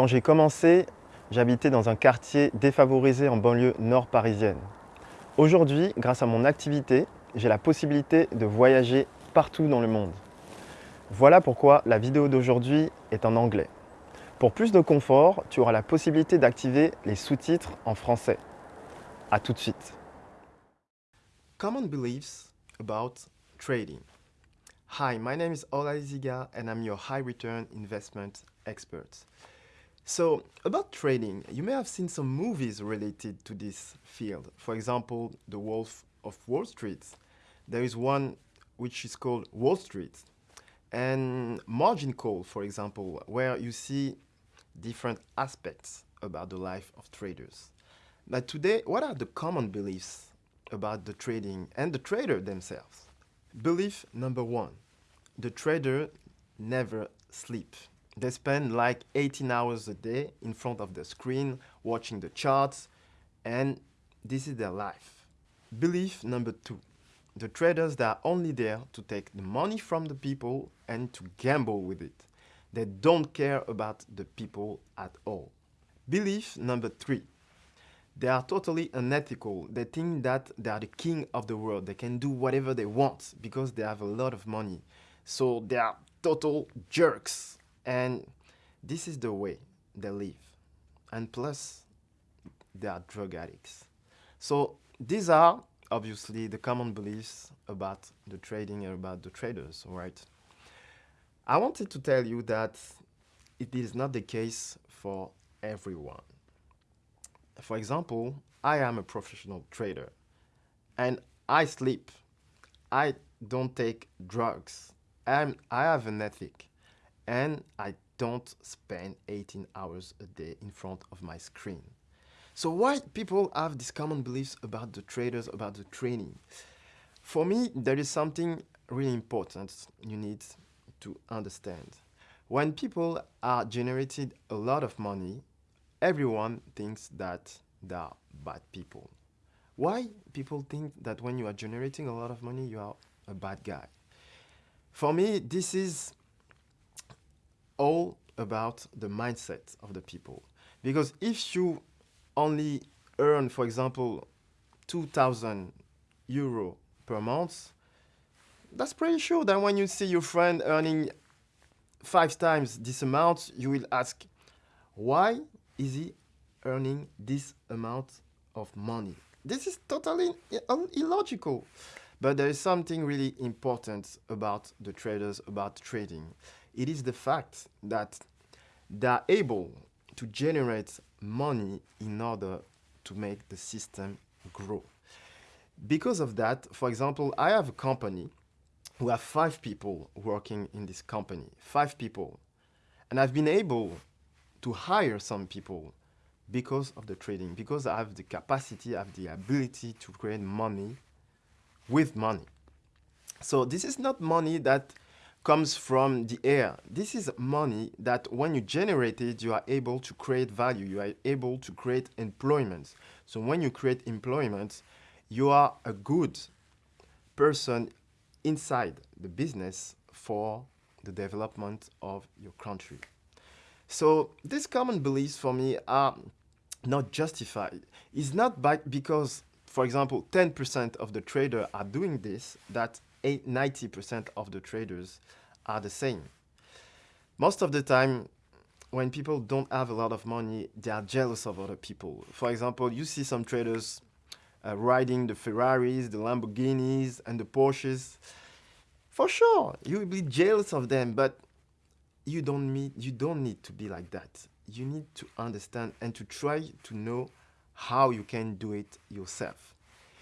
Quand j'ai commencé, j'habitais dans un quartier défavorisé en banlieue nord parisienne. Aujourd'hui, grâce à mon activité, j'ai la possibilité de voyager partout dans le monde. Voilà pourquoi la vidéo d'aujourd'hui est en anglais. Pour plus de confort, tu auras la possibilité d'activer les sous-titres en français. A tout de suite. Common beliefs about trading. Hi, my name is Ola and I'm your high return investment expert. So, about trading, you may have seen some movies related to this field. For example, The Wolf of Wall Street. There is one which is called Wall Street. And Margin Call, for example, where you see different aspects about the life of traders. But today, what are the common beliefs about the trading and the trader themselves? Belief number one, the trader never sleeps. They spend like 18 hours a day in front of the screen, watching the charts, and this is their life. Belief number two, the traders that are only there to take the money from the people and to gamble with it. They don't care about the people at all. Belief number three, they are totally unethical. They think that they are the king of the world. They can do whatever they want because they have a lot of money. So they are total jerks. And this is the way they live. And plus, they are drug addicts. So these are obviously the common beliefs about the trading and about the traders, right? I wanted to tell you that it is not the case for everyone. For example, I am a professional trader and I sleep. I don't take drugs. I'm, I have an ethic and I don't spend 18 hours a day in front of my screen. So why people have these common beliefs about the traders, about the training? For me, there is something really important you need to understand. When people are generating a lot of money, everyone thinks that they are bad people. Why people think that when you are generating a lot of money, you are a bad guy? For me, this is all about the mindset of the people. Because if you only earn, for example, 2,000 euro per month, that's pretty sure that when you see your friend earning five times this amount, you will ask, why is he earning this amount of money? This is totally illogical. But there is something really important about the traders, about trading. It is the fact that they are able to generate money in order to make the system grow. Because of that, for example, I have a company who have five people working in this company, five people. And I've been able to hire some people because of the trading, because I have the capacity, I have the ability to create money with money. So this is not money that comes from the air. This is money that when you generate it, you are able to create value. You are able to create employment. So when you create employment, you are a good person inside the business for the development of your country. So these common beliefs for me are not justified. It's not by, because, for example, 10% of the traders are doing this, that 90% of the traders are the same. Most of the time, when people don't have a lot of money, they are jealous of other people. For example, you see some traders uh, riding the Ferraris, the Lamborghinis, and the Porsches. For sure, you will be jealous of them, but you don't, need, you don't need to be like that. You need to understand and to try to know how you can do it yourself.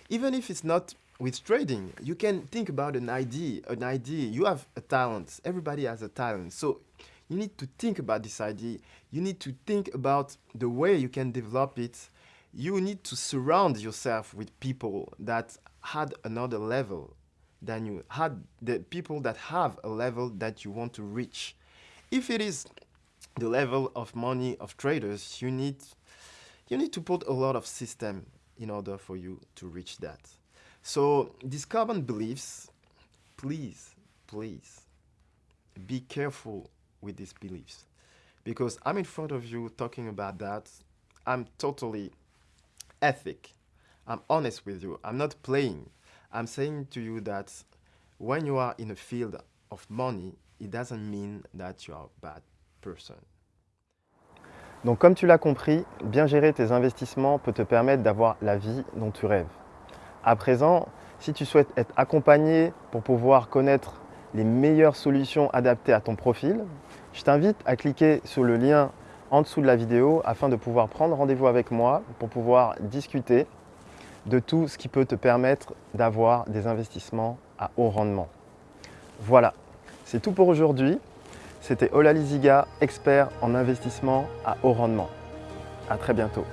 Even if it's not with trading, you can think about an idea, an idea. You have a talent. Everybody has a talent. So you need to think about this idea. You need to think about the way you can develop it. You need to surround yourself with people that had another level than you had the people that have a level that you want to reach. If it is the level of money of traders, you need you need to put a lot of system in order for you to reach that. So these common beliefs, please, please, be careful with these beliefs. because I'm in front of you talking about that. I'm totally ethic. I'm honest with you. I'm not playing. I'm saying to you that when you are in a field of money, it doesn't mean that you are a bad person. Donc comme tu l'as compris, bien gérer tes investissements peut te permettre d'avoir la vie dont tu rêves. À présent, si tu souhaites être accompagné pour pouvoir connaître les meilleures solutions adaptées à ton profil, je t'invite à cliquer sur le lien en dessous de la vidéo afin de pouvoir prendre rendez-vous avec moi pour pouvoir discuter de tout ce qui peut te permettre d'avoir des investissements à haut rendement. Voilà, c'est tout pour aujourd'hui. C'était Ola Liziga, expert en investissement à haut rendement. À très bientôt.